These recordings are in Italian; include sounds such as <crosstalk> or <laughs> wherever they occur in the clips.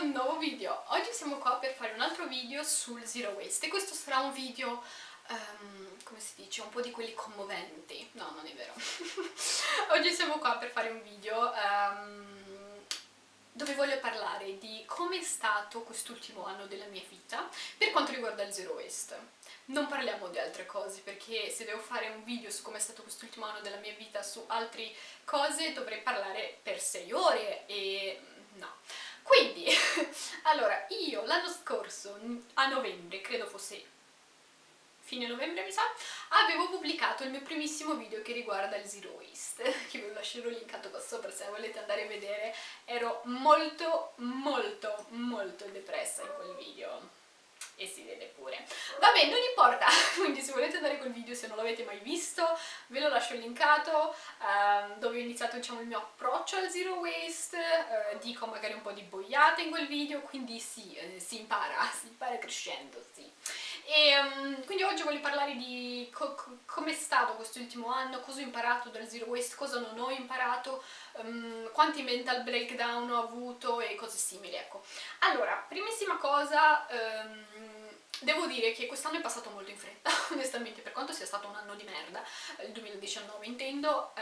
un nuovo video! Oggi siamo qua per fare un altro video sul Zero Waste e questo sarà un video, um, come si dice, un po' di quelli commoventi. No, non è vero. <laughs> Oggi siamo qua per fare un video um, dove voglio parlare di come è stato quest'ultimo anno della mia vita per quanto riguarda il Zero Waste. Non parliamo di altre cose perché se devo fare un video su come è stato quest'ultimo anno della mia vita su altre cose dovrei parlare per 6 ore e no. Quindi, <laughs> allora, io l'anno scorso, a novembre, credo fosse fine novembre mi sa, avevo pubblicato il mio primissimo video che riguarda il Zero Waste, <laughs> che vi lascerò linkato qua sopra se volete andare a vedere, ero molto molto molto depressa in quel video e si vede pure. Vabbè, non importa, <laughs> quindi se volete andare col video, se non l'avete mai visto, ve lo lascio linkato, ehm, dove ho iniziato diciamo, il mio approccio al zero waste, eh, dico magari un po' di boiate in quel video, quindi sì, eh, si impara, <laughs> si impara crescendo, sì. E um, quindi oggi voglio parlare di co come è stato quest'ultimo anno, cosa ho imparato dal zero waste, cosa non ho imparato, um, quanti mental breakdown ho avuto e cose simili, ecco. Allora, primissima cosa, um, devo dire che quest'anno è passato molto in fretta, <laughs> onestamente, per quanto sia stato un anno di merda, il 2019 intendo,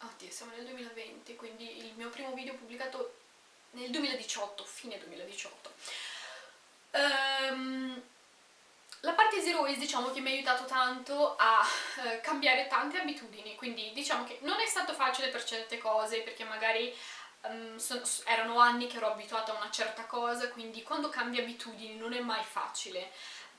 oddio, siamo nel 2020, quindi il mio primo video pubblicato nel 2018, fine 2018. Um, la parte Zero Waste diciamo che mi ha aiutato tanto a eh, cambiare tante abitudini, quindi diciamo che non è stato facile per certe cose perché magari um, sono, erano anni che ero abituata a una certa cosa, quindi quando cambi abitudini non è mai facile.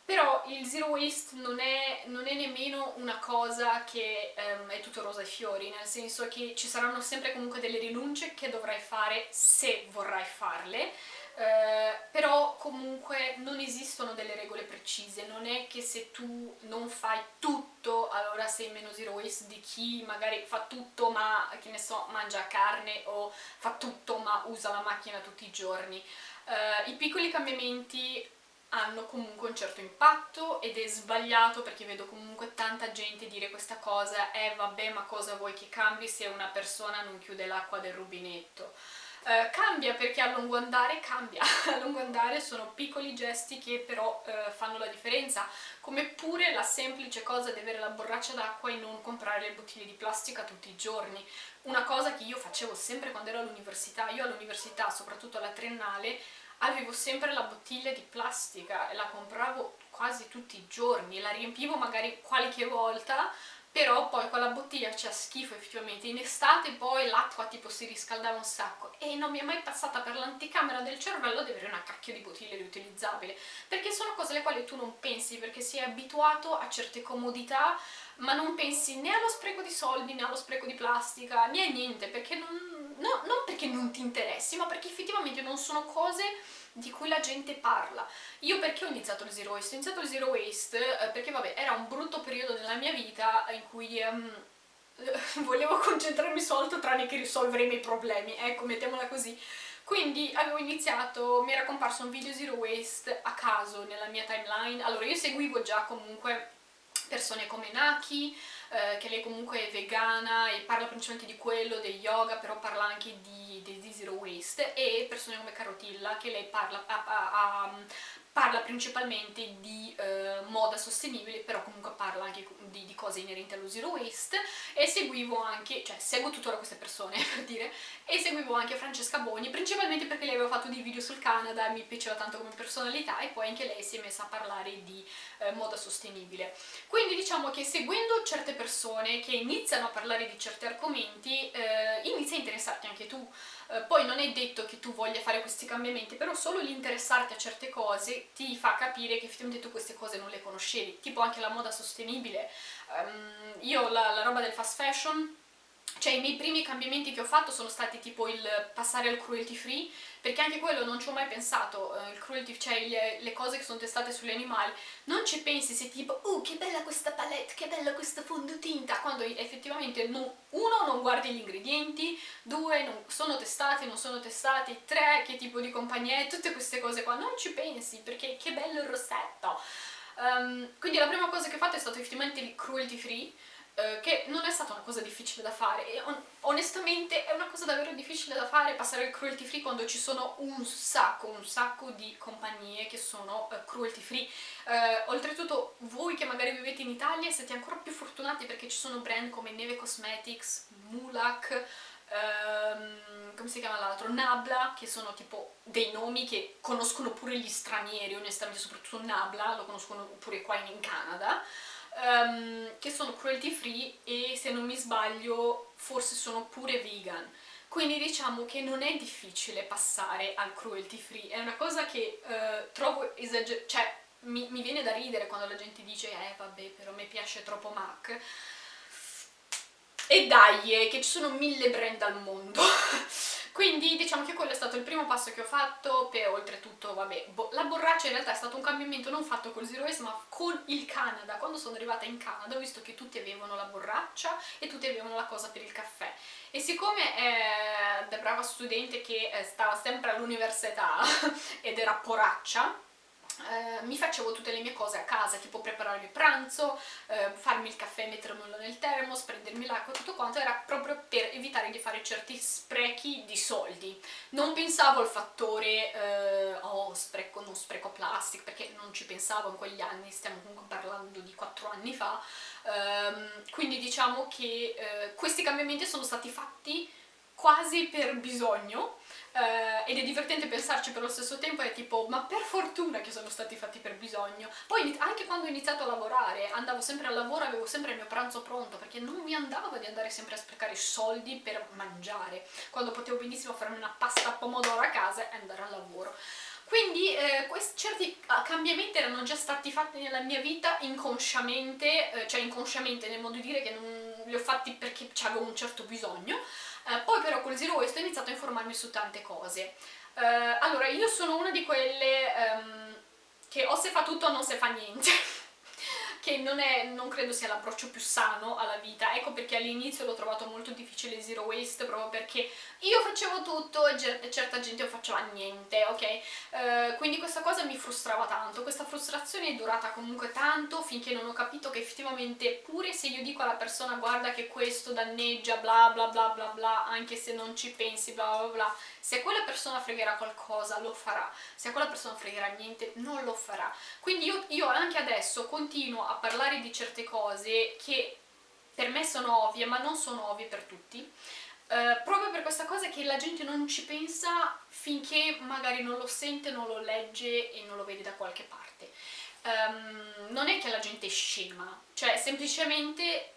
Però il zero waste non è, non è nemmeno una cosa che um, è tutto rosa e fiori, nel senso che ci saranno sempre comunque delle rinunce che dovrai fare se vorrai farle, eh, però comunque non esistono delle regole precise, non è che se tu non fai tutto allora sei meno zero waste di chi magari fa tutto ma che ne so mangia carne o fa tutto ma usa la macchina tutti i giorni. Eh, I piccoli cambiamenti hanno comunque un certo impatto ed è sbagliato perché vedo comunque tanta gente dire questa cosa eh vabbè ma cosa vuoi che cambi se una persona non chiude l'acqua del rubinetto Uh, cambia perché a lungo andare cambia, <laughs> a lungo andare sono piccoli gesti che però uh, fanno la differenza, come pure la semplice cosa di avere la borraccia d'acqua e non comprare le bottiglie di plastica tutti i giorni, una cosa che io facevo sempre quando ero all'università, io all'università, soprattutto alla triennale, avevo sempre la bottiglia di plastica e la compravo quasi tutti i giorni, la riempivo magari qualche volta però poi quella bottiglia c'ha schifo effettivamente, in estate poi l'acqua tipo si riscaldava un sacco. E non mi è mai passata per l'anticamera del cervello di avere una cacchio di bottiglia riutilizzabile, perché sono cose alle quali tu non pensi, perché sei abituato a certe comodità, ma non pensi né allo spreco di soldi, né allo spreco di plastica, né a niente, perché non, no, non perché non ti interessi, ma perché effettivamente non sono cose di cui la gente parla. Io perché ho iniziato il Zero Waste? Ho iniziato il Zero Waste eh, perché vabbè era un brutto periodo nella mia vita in cui um, <laughs> volevo concentrarmi su altro tranne che risolvere i miei problemi, ecco mettiamola così. Quindi avevo iniziato, mi era comparso un video Zero Waste a caso nella mia timeline, allora io seguivo già comunque persone come Naki, eh, che lei comunque è vegana e parla principalmente di quello, del yoga, però parla anche di, di, di zero waste, e persone come Carotilla, che lei parla, ha, ha, ha, parla principalmente di eh, moda sostenibile, però comunque parla anche di, di, cose inerenti allo zero waste, e seguivo anche, cioè seguo tuttora queste persone <laughs> per dire, e seguivo anche Francesca Boni, principalmente perché lei aveva fatto dei video sul Canada, mi piaceva tanto come personalità, e poi anche lei si è messa a parlare di eh, moda sostenibile. Quindi diciamo che seguendo certe persone che iniziano a parlare di certi argomenti, eh, inizia a interessarti anche tu, eh, poi non è detto che tu voglia fare questi cambiamenti, però solo l'interessarti a certe cose ti fa capire che effettivamente tu queste cose non le conoscevi, tipo anche la moda sostenibile. Um, io la, la roba del fast fashion cioè i miei primi cambiamenti che ho fatto sono stati tipo il passare al cruelty free, perché anche quello non ci ho mai pensato, uh, il cruelty, cioè le, le, cose che sono testate sugli animali, non ci pensi se tipo, oh che bella questa palette, che bella questa fondotinta, quando effettivamente no, uno non guardi gli ingredienti, due non sono testati, non sono testati, tre che tipo di compagnia è, tutte queste cose qua, non ci pensi perché che bello il rossetto. Um, quindi la prima cosa che ho fatto è stato effettivamente il cruelty free, eh, che non è stata una cosa difficile da fare. E on onestamente è una cosa davvero difficile da fare passare il cruelty free quando ci sono un sacco, un sacco di compagnie che sono uh, cruelty free. Uh, oltretutto voi che magari vivete in Italia siete ancora più fortunati perché ci sono brand come Neve Cosmetics, Mulak Um, come si chiama l'altro? Nabla, che sono tipo dei nomi che conoscono pure gli stranieri, onestamente, soprattutto Nabla, lo conoscono pure qua in Canada um, che sono cruelty free e se non mi sbaglio forse sono pure vegan. Quindi diciamo che non è difficile passare al cruelty free. È una cosa che uh, trovo esagerata cioè mi, mi, viene da ridere quando la gente dice eh vabbè però mi piace troppo MAC. E dai, eh, che ci sono mille brand al mondo <laughs> Quindi diciamo che quello è stato il primo passo che ho fatto, per oltretutto, vabbè, bo la borraccia in realtà è stato un cambiamento non fatto col Zero Waste ma con il Canada. Quando sono arrivata in Canada ho visto che tutti avevano la borraccia e tutti avevano la cosa per il caffè. E siccome eh, da brava studente che eh, stava sempre all'università <laughs> ed era poraccia, eh, mi facevo tutte le mie cose a casa, tipo preparare il pranzo, eh, farmi il caffè, mettermelo nel termos, prendermi l'acqua, tutto quanto, era proprio per evitare di fare certi sprechi di soldi. Non pensavo al fattore, eh, oh, spreco, non spreco plastica, perché non ci pensavo in quegli anni, stiamo comunque parlando di 4 anni fa, ehm, quindi diciamo che eh, questi cambiamenti sono stati fatti quasi per bisogno, Uh, ed è divertente pensarci per lo stesso tempo, è tipo, ma per fortuna che sono stati fatti per bisogno. Poi anche quando ho iniziato a lavorare, andavo sempre al lavoro, avevo sempre il mio pranzo pronto, perché non mi andava di andare sempre a sprecare soldi per mangiare, quando potevo benissimo farmi una pasta a pomodoro a casa e andare al lavoro. Quindi eh, questi certi ah, cambiamenti erano già stati fatti nella mia vita inconsciamente, eh, cioè inconsciamente nel modo di dire che non li ho fatti perché avevo un certo bisogno, eh, poi però col Zero Waste ho iniziato a informarmi su tante cose. Eh, allora, io sono una di quelle um, che o se fa tutto o non se fa niente. Che non, è, non credo sia l'approccio più sano alla vita, ecco perché all'inizio l'ho trovato molto difficile zero waste, proprio perché io facevo tutto e certa gente non faceva niente, ok? Uh, quindi questa cosa mi frustrava tanto, questa frustrazione è durata comunque tanto finché non ho capito che effettivamente pure se io dico alla persona guarda che questo danneggia bla bla bla bla bla, anche se non ci pensi bla bla bla, se quella persona fregherà qualcosa lo farà, se quella persona fregherà niente non lo farà. Quindi io, io anche adesso continuo a parlare di certe cose che per me sono ovvie ma non sono ovvie per tutti, Uh, proprio per questa cosa che la gente non ci pensa finché magari non lo sente, non lo legge e non lo vede da qualche parte. Um, non è che la gente è scema, cioè semplicemente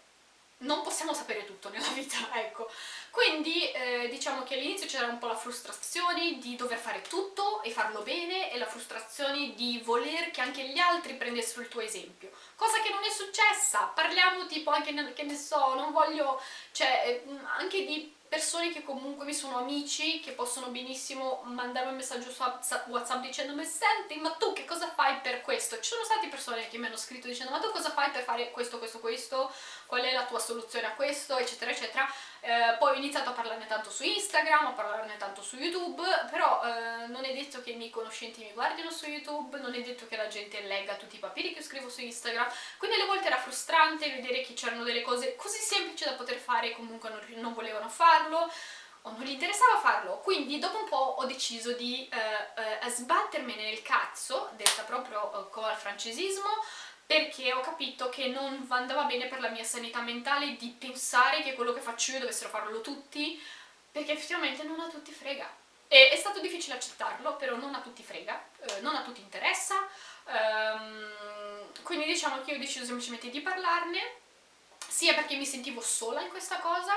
non possiamo sapere tutto nella vita, <laughs> ecco. Quindi eh, diciamo che all'inizio c'era un po' la frustrazione di dover fare tutto e farlo bene e la frustrazione di voler che anche gli altri prendessero il tuo esempio. Cosa che non è successa, parliamo tipo anche, che ne so, non voglio, cioè eh, anche di persone che comunque mi sono amici, che possono benissimo mandarmi un messaggio su WhatsApp dicendomi senti ma tu che cosa fai per questo? Ci sono state persone che mi hanno scritto dicendo ma tu cosa fai per fare questo, questo, questo? Qual è la tua soluzione a questo? eccetera eccetera. Eh, poi ho iniziato a parlarne tanto su Instagram, a parlarne tanto su YouTube, però eh, non è detto che i miei conoscenti mi guardino su YouTube, non è detto che la gente legga tutti i papiri che scrivo su Instagram, quindi alle volte era frustrante vedere che c'erano delle cose così semplici da poter fare e comunque non, non volevano farlo, o non gli interessava farlo, quindi dopo un po' ho deciso di eh, eh, sbattermene nel cazzo, detta proprio eh, come al francesismo, perché ho capito che non andava bene per la mia sanità mentale di pensare che quello che faccio io dovessero farlo tutti, perché effettivamente non a tutti frega. E è stato difficile accettarlo, però non a tutti frega, eh, non a tutti interessa, um, quindi diciamo che io ho deciso semplicemente di parlarne, sia perché mi sentivo sola in questa cosa,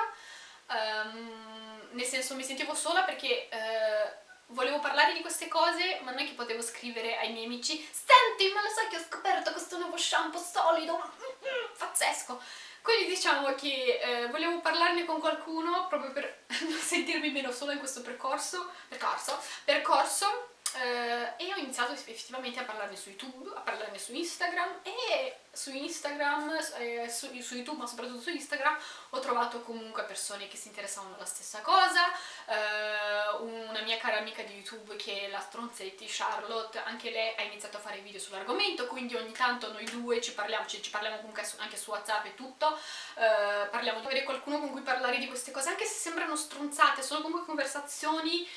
um, nel senso mi sentivo sola perché... Uh, volevo parlare di queste cose ma non è che potevo scrivere ai miei amici senti ma lo sai che ho scoperto questo nuovo shampoo solido? <laughs> Pazzesco. Quindi diciamo che eh, volevo parlarne con qualcuno proprio per <laughs> non sentirmi meno sola in questo percorso percorso, percorso eh, e ho iniziato effettivamente a parlarne su YouTube, a parlarne su Instagram e su Instagram, eh, su, su, YouTube ma soprattutto su Instagram ho trovato comunque persone che si interessavano alla stessa cosa, eh, un mia cara amica di YouTube che è la Stronzetti, Charlotte, anche lei ha iniziato a fare video sull'argomento, quindi ogni tanto noi due ci parliamo, ci, ci parliamo comunque anche su WhatsApp e tutto, eh, parliamo di avere qualcuno con cui parlare di queste cose, anche se sembrano stronzate, sono comunque conversazioni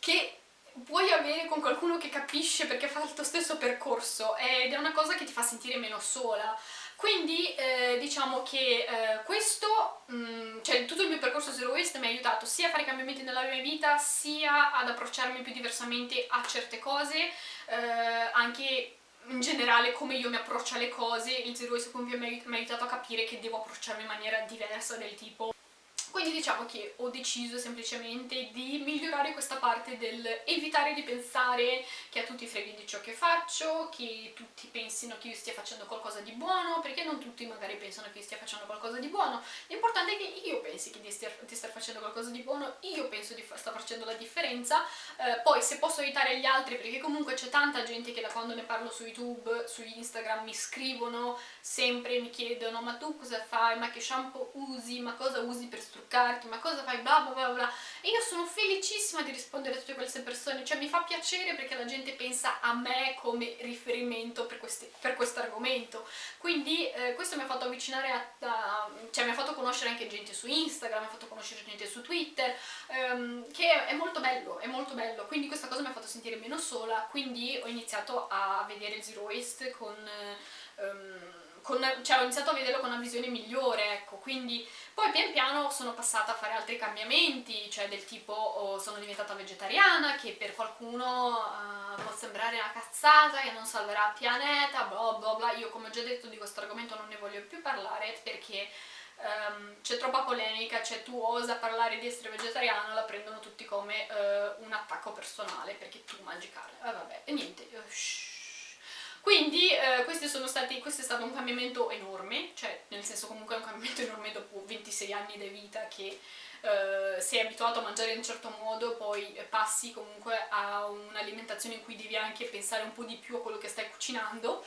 che puoi avere con qualcuno che capisce perché fa il tuo stesso percorso ed è una cosa che ti fa sentire meno sola. Quindi eh, diciamo che eh, questo, mh, mm, cioè tutto il mio percorso Zero Waste mi ha aiutato sia a fare cambiamenti nella mia vita, sia ad approcciarmi più diversamente a certe cose, eh, anche in generale come io mi approccio alle cose, il Zero Waste comunque mi ha aiutato a capire che devo approcciarmi in maniera diversa del tipo quindi diciamo che ho deciso semplicemente di migliorare questa parte del evitare di pensare che a tutti freghi di ciò che faccio, che tutti pensino che io stia facendo qualcosa di buono, perché non tutti magari pensano che io stia facendo qualcosa di buono. L'importante è che io pensi che di stia, star facendo qualcosa di buono, io penso di sta facendo la differenza, eh, poi se posso aiutare gli altri, perché comunque c'è tanta gente che da quando ne parlo su YouTube, su Instagram mi scrivono, sempre mi chiedono ma tu cosa fai, ma che shampoo usi, ma cosa usi per structurare toccarti, ma cosa fai, bla bla bla bla. E io sono felicissima di rispondere a tutte queste persone, cioè mi fa piacere perché la gente pensa a me come riferimento per, questo argomento. Quindi eh, questo mi ha fatto avvicinare a, a, cioè mi ha fatto conoscere anche gente su Instagram, mi ha fatto conoscere gente su Twitter, ehm, che è molto bello, è molto bello. Quindi questa cosa mi ha fatto sentire meno sola, quindi ho iniziato a vedere Zero Waste con... Um, con, cioè ho iniziato a vederlo con una visione migliore, ecco, quindi poi pian piano sono passata a fare altri cambiamenti, cioè del tipo oh, sono diventata vegetariana, che per qualcuno uh, può sembrare una cazzata, che non salverà il pianeta, bla bla bla, io come ho già detto di questo argomento non ne voglio più parlare perché um, c'è troppa polemica, cioè tu osa parlare di essere vegetariano, la prendono tutti come uh, un attacco personale perché tu mangi carne, eh, vabbè, e niente, uh, quindi eh, stati, questo è stato un cambiamento enorme, cioè nel senso comunque è un cambiamento enorme dopo 26 anni di vita che eh, sei abituato a mangiare in un certo modo, poi passi comunque a un'alimentazione in cui devi anche pensare un po' di più a quello che stai cucinando.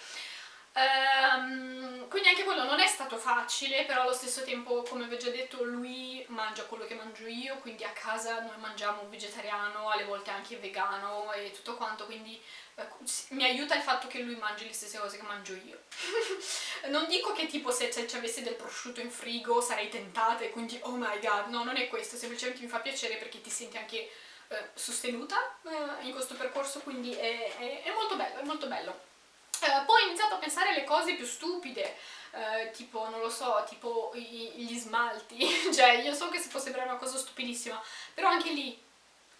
Um, quindi anche quello non è stato facile, però allo stesso tempo, come vi ho già detto, lui mangia quello che mangio io, quindi a casa noi mangiamo vegetariano, alle volte anche vegano e tutto quanto, quindi eh, mi aiuta il fatto che lui mangi le stesse cose che mangio io. <laughs> non dico che tipo se ci avessi del prosciutto in frigo sarei tentata e quindi oh my god, no, non è questo, semplicemente mi fa piacere perché ti senti anche eh, sostenuta eh, in questo percorso, quindi è, è, è molto bello, è molto bello. Eh, poi ho iniziato a pensare alle cose più stupide, eh, tipo, non lo so, tipo gli smalti, <laughs> cioè io so che si può sembrare una cosa stupidissima, però anche lì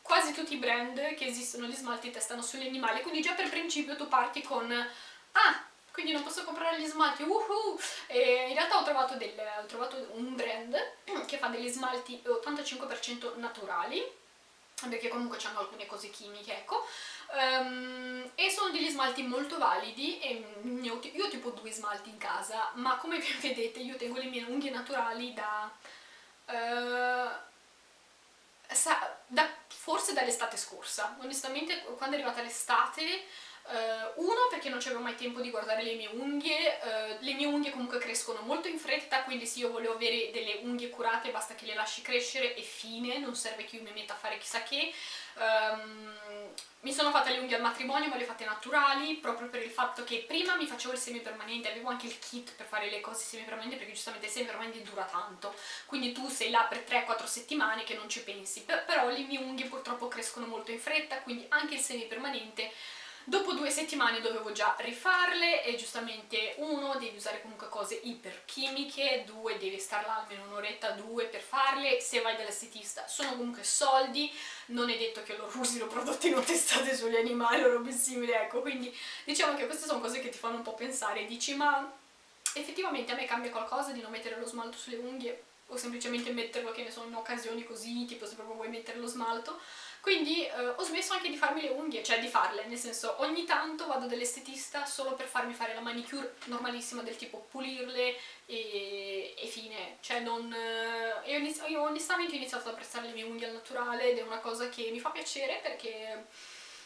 quasi tutti i brand che esistono gli smalti testano sugli animali, quindi già per principio tu parti con ah, quindi non posso comprare gli smalti, uhu! E in realtà ho trovato, del, ho trovato un brand <clears throat> che fa degli smalti 85% naturali, perché comunque hanno alcune cose chimiche, ecco, um, e sono degli smalti molto validi e io, io ho tipo due smalti in casa, ma come <laughs> vedete io tengo le mie unghie naturali da... Uh, sa, da forse dall'estate scorsa, onestamente quando è arrivata l'estate Uh, uno perché non c'avevo mai tempo di guardare le mie unghie, uh, le mie unghie comunque crescono molto in fretta, quindi se io volevo avere delle unghie curate basta che le lasci crescere e fine, non serve che io mi metta a fare chissà che. Um, mi sono fatte le unghie al matrimonio, ma le ho fatte naturali, proprio per il fatto che prima mi facevo il semipermanente, avevo anche il kit per fare le cose semipermanenti, perché giustamente il semipermanente dura tanto, quindi tu sei là per 3-4 settimane che non ci pensi, però le mie unghie purtroppo crescono molto in fretta, quindi anche il semipermanente Dopo due settimane dovevo già rifarle e giustamente uno devi usare comunque cose iperchimiche, due devi star là almeno un'oretta, due per farle, se vai dall'estetista sono comunque soldi, non è detto che loro usino prodotti non testati sugli animali o robe simili, ecco, quindi diciamo che queste sono cose che ti fanno un po' pensare, dici ma effettivamente a me cambia qualcosa di non mettere lo smalto sulle unghie? O semplicemente metterlo che ne so in occasioni così, tipo se proprio vuoi mettere lo smalto quindi eh, ho smesso anche di farmi le unghie, cioè di farle, nel senso ogni tanto vado dall'estetista solo per farmi fare la manicure normalissima del tipo pulirle e, e fine, cioè non... Eh, io, io onestamente ho iniziato ad apprezzare le mie unghie al naturale ed è una cosa che mi fa piacere perché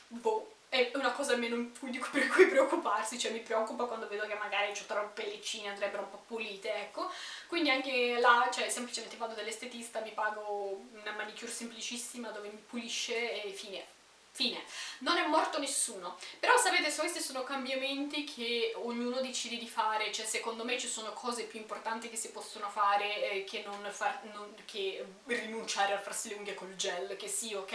boh, è una cosa meno per cui preoccuparsi, cioè mi preoccupa quando vedo che magari ho troppe pellicine, andrebbero un po' pulite, ecco. Quindi anche là, cioè semplicemente vado dall'estetista, mi pago una manicure semplicissima dove mi pulisce e fine Fine. Non è morto nessuno. Però sapete, questi sono cambiamenti che ognuno decide di fare, cioè secondo me ci sono cose più importanti che si possono fare eh, che, non far, non, che rinunciare a farsi le unghie col gel, che sì, ok,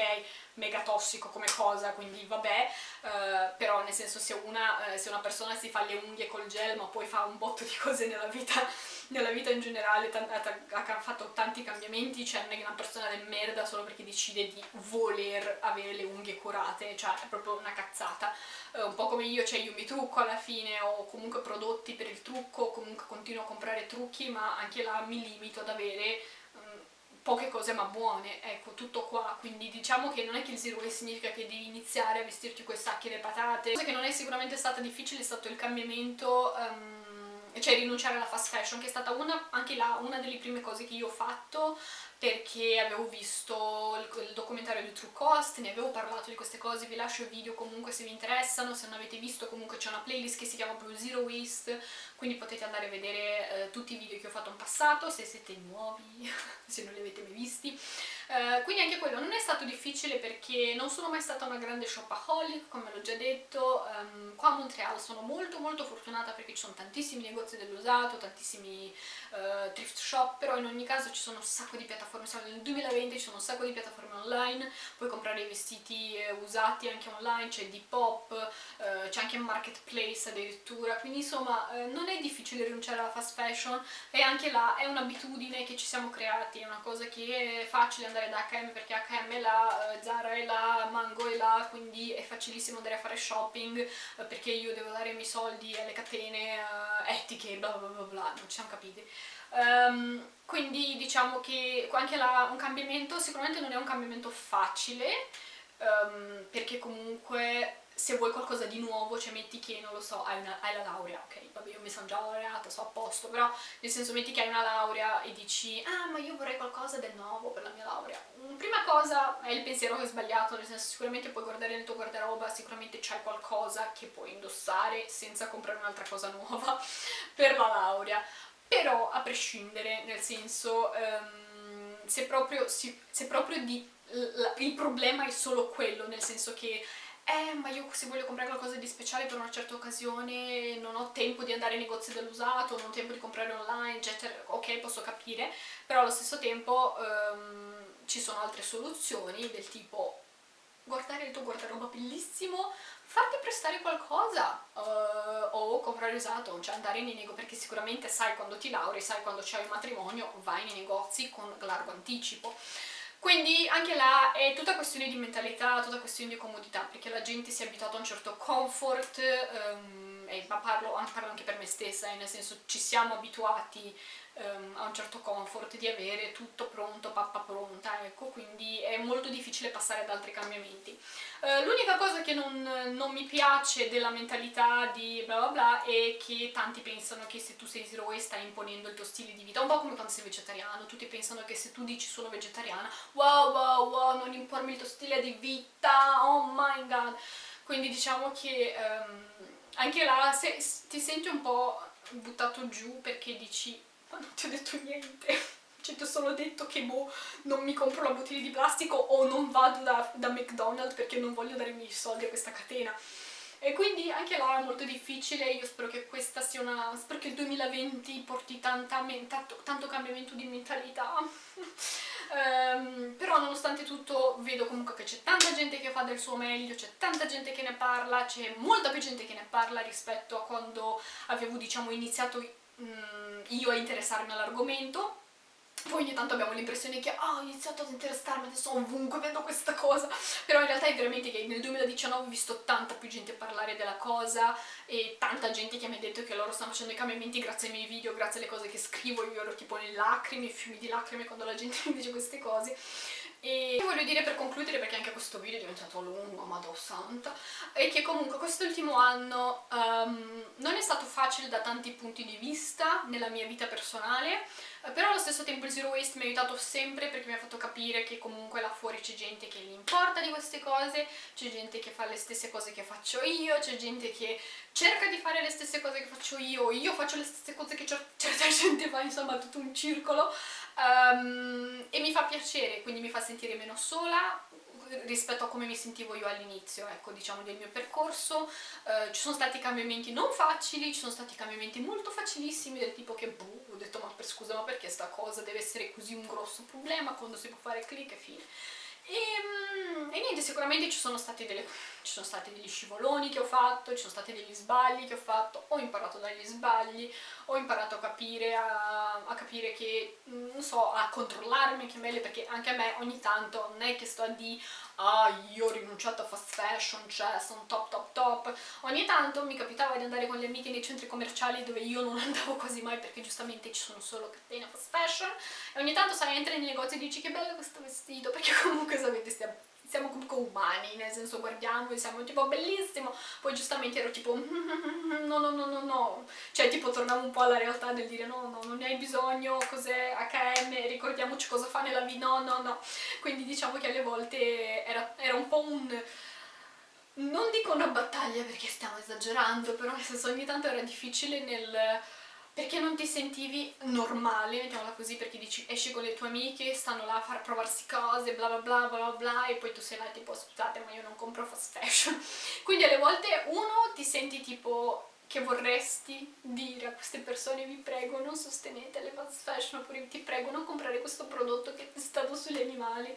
mega tossico come cosa, quindi vabbè, eh, però nel senso se una, eh, se una persona si fa le unghie col gel ma poi fa un botto di cose nella vita nella vita in generale ha fatto tanti cambiamenti, cioè non è una persona del merda solo perché decide di voler avere le unghie curate, cioè è proprio una cazzata. Uh, un po' come io, cioè io mi trucco alla fine, ho comunque prodotti per il trucco, comunque continuo a comprare trucchi, ma anche là mi limito ad avere um, poche cose ma buone, ecco, tutto qua, quindi diciamo che non è che il zero waste significa che devi iniziare a vestirti quei sacchi e le patate, cosa che non è sicuramente stata difficile è stato il cambiamento um, cioè rinunciare alla fast fashion, che è stata una, anche là una delle prime cose che io ho fatto perché avevo visto il, il, documentario di True Cost, ne avevo parlato di queste cose, vi lascio il video comunque se vi interessano, se non avete visto comunque c'è una playlist che si chiama proprio Zero Waste, quindi potete andare a vedere eh, tutti i video che ho fatto in passato, se siete nuovi, <laughs> se non li avete mai visti. Eh, quindi anche quello non è stato difficile perché non sono mai stata una grande shopaholic, come l'ho già detto, um, qua a Montreal sono molto molto fortunata perché ci sono tantissimi negozi dell'usato, tantissimi uh, thrift shop, però in ogni caso ci sono un sacco di piattaforme. Siamo nel 2020, ci sono un sacco di piattaforme online, puoi comprare i vestiti eh, usati anche online, c'è Depop, eh, c'è anche Marketplace addirittura, quindi insomma eh, non è difficile rinunciare alla fast fashion. E anche là è un'abitudine che ci siamo creati, è una cosa che è facile andare da H&M perché H&M è là, eh, Zara è là, Mango è là, quindi è facilissimo andare a fare shopping eh, perché io devo dare i miei soldi alle catene eh, etiche, bla bla bla bla, non ci siamo capiti. Um, quindi diciamo che anche la, un cambiamento sicuramente non è un cambiamento facile um, perché comunque se vuoi qualcosa di nuovo, cioè metti che, non lo so, hai, una, hai la laurea, ok, vabbè io mi sono già laureata, so a posto, però nel senso metti che hai una laurea e dici ah ma io vorrei qualcosa del nuovo per la mia laurea. Mm, prima cosa è il pensiero che è sbagliato, nel senso sicuramente puoi guardare nel tuo guardaroba, sicuramente c'hai qualcosa che puoi indossare senza comprare un'altra cosa nuova <laughs> per la laurea però a prescindere, nel senso, um, se proprio, se proprio di, il problema è solo quello, nel senso che eh, ma io se voglio comprare qualcosa di speciale per una certa occasione non ho tempo di andare ai negozi dell'usato, non ho tempo di comprare online, eccetera, ok, posso capire, però allo stesso tempo um, ci sono altre soluzioni del tipo guardare il tuo guardaroba bellissimo, farti prestare qualcosa uh, o comprare usato, cioè andare nei negozi, perché sicuramente sai quando ti lauri, sai quando c'hai un matrimonio, vai nei negozi con largo anticipo. Quindi anche là è tutta questione di mentalità, tutta questione di comodità, perché la gente si è abituata a un certo comfort, um, e parlo, parlo, anche per me stessa, eh, nel senso ci siamo abituati um, a un certo comfort di avere tutto pronto, pappa pronta, ecco, quindi è molto difficile passare ad altri cambiamenti. Uh, L'unica cosa che non, non, mi piace della mentalità di bla bla bla è che tanti pensano che se tu sei zero waste stai imponendo il tuo stile di vita, un po' come quando sei vegetariano, tutti pensano che se tu dici sono vegetariana, wow wow wow, non impormi il tuo stile di vita, oh my god, quindi diciamo che um, anche là se, ti senti un po' buttato giù perché dici ma non ti ho detto niente. Cioè ti ho solo detto che boh, non mi compro la bottiglia di plastico o non vado da, da McDonald's perché non voglio dare i miei soldi a questa catena. E quindi anche là è molto difficile, io spero che questa sia una... spero che il 2020 porti tanta, tanto, tanto cambiamento di mentalità. Um, <laughs> però nonostante tutto vedo comunque che c'è tanta gente che fa del suo meglio, c'è tanta gente che ne parla, c'è molta più gente che ne parla rispetto a quando avevo diciamo iniziato um, io a interessarmi all'argomento. Poi ogni tanto abbiamo l'impressione che oh, ho iniziato ad interessarmi, adesso ovunque vedo questa cosa, però in realtà è veramente che nel 2019 ho visto tanta più gente parlare della cosa e tanta gente che mi ha detto che loro stanno facendo i cambiamenti grazie ai miei video, grazie alle cose che scrivo, io ero tipo le lacrime, fiumi di lacrime quando la gente <laughs> mi dice queste cose E voglio dire per concludere, perché anche questo video è diventato lungo, madò santa, è che comunque quest'ultimo anno um, non è stato facile da tanti punti di vista nella mia vita personale, però allo stesso tempo il Zero Waste mi ha aiutato sempre perché mi ha fatto capire che comunque là fuori c'è gente che gli importa di queste cose, c'è gente che fa le stesse cose che faccio io, c'è gente che cerca di fare le stesse cose che faccio io, io faccio le stesse cose che <laughs> certa gente fa, insomma tutto un circolo um, e mi fa piacere, quindi mi fa sentire meno sola rispetto a come mi sentivo io all'inizio, ecco, diciamo, del mio percorso. Uh, ci sono stati cambiamenti non facili, ci sono stati cambiamenti molto facilissimi, del tipo che, boh, ho detto, ma per scusa, ma perché sta cosa deve essere così un grosso problema quando si può fare clic e fine. E, mm, e, niente, sicuramente ci sono, delle, ci sono, stati degli scivoloni che ho fatto, ci sono stati degli sbagli che ho fatto, ho imparato dagli sbagli, ho imparato a capire, a, a capire che, mm, non so, a controllarmi anche meglio, perché anche a me ogni tanto non è che sto a dire ah io ho rinunciato a fast fashion, cioè sono top top top, ogni tanto mi capitava di andare con le amiche nei centri commerciali dove io non <laughs> andavo quasi mai perché giustamente ci sono solo catene fast fashion. E ogni tanto sai entri nei negozi e dici che bello questo vestito perché comunque sapete stiamo siamo comunque umani, nel senso guardiamo e siamo tipo bellissimo, poi giustamente ero tipo <laughs> no no no no no, cioè tipo tornavo un po' alla realtà del dire no no non ne hai bisogno, cos'è H&M, ricordiamoci cosa fa nella vita, no no no, quindi diciamo che alle volte era, era un po' un non dico una battaglia perché stiamo esagerando, però nel senso ogni tanto era difficile nel perché non ti sentivi normale, mettiamola così, perché dici esci con le tue amiche, stanno là a far provarsi cose, bla bla bla bla bla e poi tu sei là tipo scusate ma io non compro fast fashion. <laughs> Quindi alle volte uno ti senti tipo che vorresti dire a queste persone vi prego non sostenete le fast fashion oppure ti prego non comprare questo prodotto che è testato sugli animali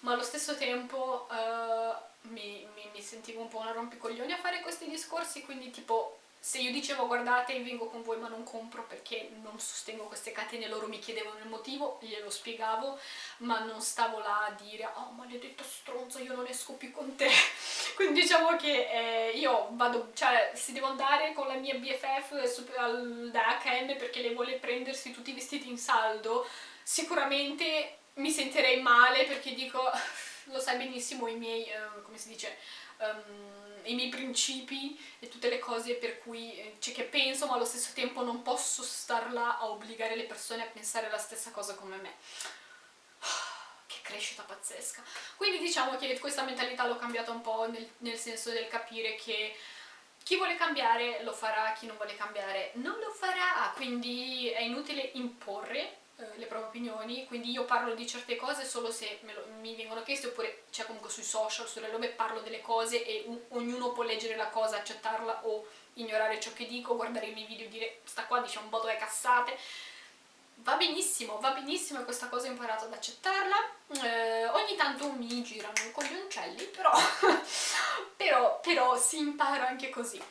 ma allo stesso tempo uh, mi, mi, mi sentivo un po' una rompicoglioni a fare questi discorsi quindi tipo se io dicevo guardate vengo con voi ma non compro perché non sostengo queste catene, loro mi chiedevano il motivo, glielo spiegavo, ma non stavo là a dire oh maledetta stronzo io non esco più con te, <laughs> quindi diciamo che eh, io vado, cioè se devo andare con la mia BFF da H&M perché lei vuole prendersi tutti i vestiti in saldo, sicuramente mi sentirei male perché dico, <laughs> lo sai benissimo i miei, eh, come si dice, um, i miei principi e tutte le cose per cui eh, cioè, che penso ma allo stesso tempo non posso star là a obbligare le persone a pensare la stessa cosa come me. <sighs> Che crescita pazzesca. Quindi diciamo che questa mentalità l'ho cambiata un po' nel, nel senso del capire che chi vuole cambiare lo farà, chi non vuole cambiare non lo farà, quindi è inutile imporre eh, le proprie opinioni, quindi io parlo di certe cose solo se lo, mi vengono chieste oppure c'è comunque sui social, sulle robe parlo delle cose e un, ognuno può leggere la cosa, accettarla o ignorare ciò che dico, guardare i miei video e dire sta qua dice un botto di cassate va benissimo, va benissimo questa cosa ho imparato ad accettarla. Eh, ogni tanto mi girano i coglioncelli però, <laughs> però, però si impara anche così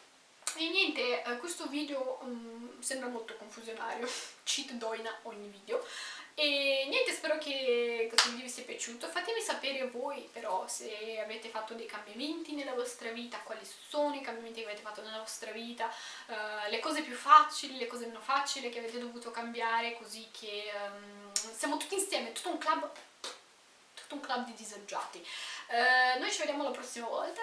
e niente, eh, questo video um, sembra molto confusionario, <laughs> cheat doina ogni video. E niente, spero che questo video vi sia piaciuto. Fatemi sapere voi però se avete fatto dei cambiamenti nella vostra vita, quali sono i cambiamenti che avete fatto nella vostra vita, uh, le cose più facili, le cose meno facili che avete dovuto cambiare, così che um, siamo tutti insieme, tutto un club, tutto un club di disagiati. Uh, noi ci vediamo la prossima volta.